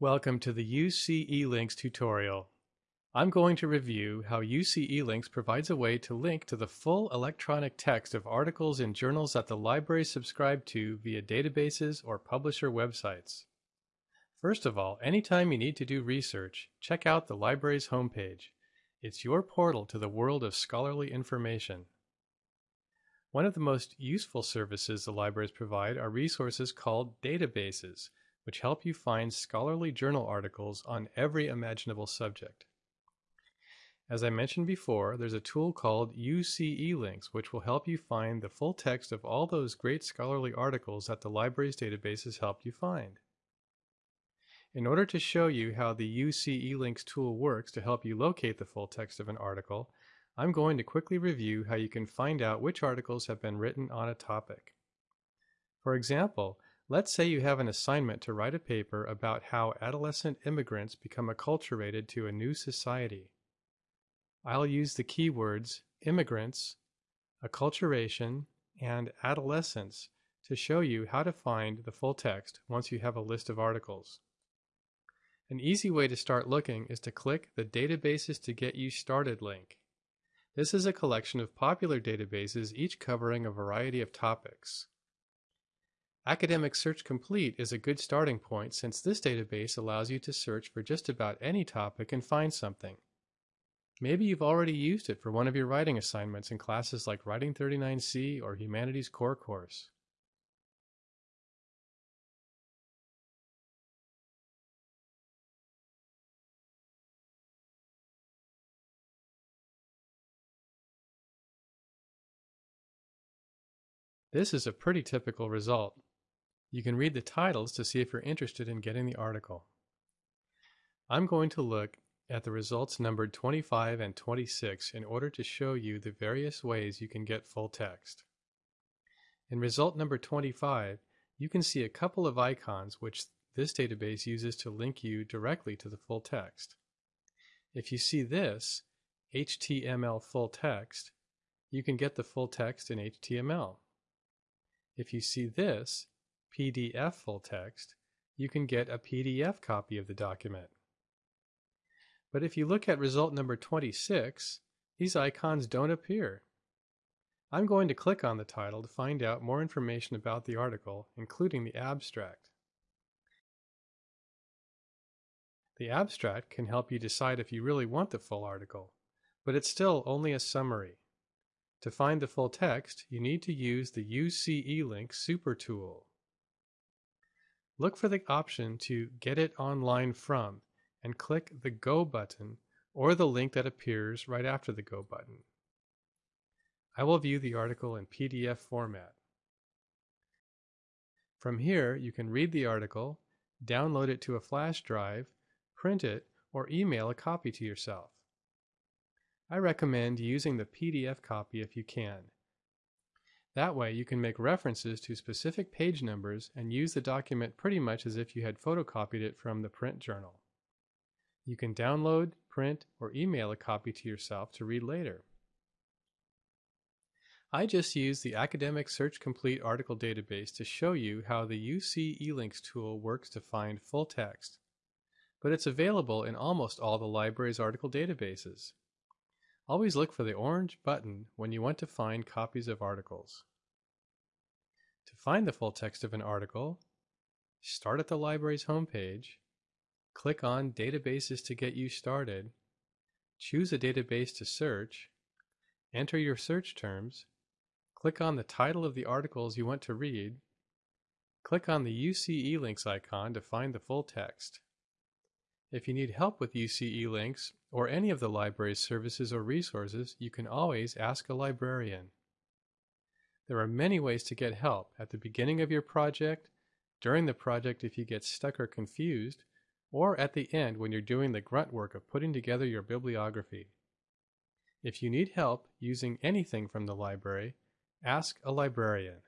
Welcome to the UC eLinks tutorial. I'm going to review how UC eLinks provides a way to link to the full electronic text of articles in journals that the library subscribe to via databases or publisher websites. First of all, anytime you need to do research, check out the library's homepage. It's your portal to the world of scholarly information. One of the most useful services the libraries provide are resources called databases, which help you find scholarly journal articles on every imaginable subject. As I mentioned before, there's a tool called UC eLinks, which will help you find the full text of all those great scholarly articles that the library's databases helped you find. In order to show you how the UC eLinks tool works to help you locate the full text of an article, I'm going to quickly review how you can find out which articles have been written on a topic. For example, Let's say you have an assignment to write a paper about how adolescent immigrants become acculturated to a new society. I'll use the keywords immigrants, acculturation, and adolescence to show you how to find the full text once you have a list of articles. An easy way to start looking is to click the Databases to Get You Started link. This is a collection of popular databases, each covering a variety of topics. Academic Search Complete is a good starting point since this database allows you to search for just about any topic and find something. Maybe you've already used it for one of your writing assignments in classes like Writing 39C or Humanities Core course. This is a pretty typical result. You can read the titles to see if you're interested in getting the article. I'm going to look at the results numbered 25 and 26 in order to show you the various ways you can get full text. In result number 25, you can see a couple of icons which this database uses to link you directly to the full text. If you see this, HTML full text, you can get the full text in HTML. If you see this, PDF full text, you can get a PDF copy of the document. But if you look at result number 26, these icons don't appear. I'm going to click on the title to find out more information about the article, including the abstract. The abstract can help you decide if you really want the full article, but it's still only a summary. To find the full text, you need to use the UC eLink Super tool. Look for the option to Get It Online From and click the Go button or the link that appears right after the Go button. I will view the article in PDF format. From here, you can read the article, download it to a flash drive, print it, or email a copy to yourself. I recommend using the PDF copy if you can. That way you can make references to specific page numbers and use the document pretty much as if you had photocopied it from the print journal. You can download, print, or email a copy to yourself to read later. I just used the Academic Search Complete article database to show you how the UC eLinks tool works to find full text, but it's available in almost all the library's article databases. Always look for the orange button when you want to find copies of articles. To find the full text of an article, start at the library's homepage, click on Databases to get you started, choose a database to search, enter your search terms, click on the title of the articles you want to read, click on the UC eLinks icon to find the full text. If you need help with UC eLinks or any of the library's services or resources, you can always ask a librarian. There are many ways to get help at the beginning of your project, during the project if you get stuck or confused, or at the end when you're doing the grunt work of putting together your bibliography. If you need help using anything from the library, ask a librarian.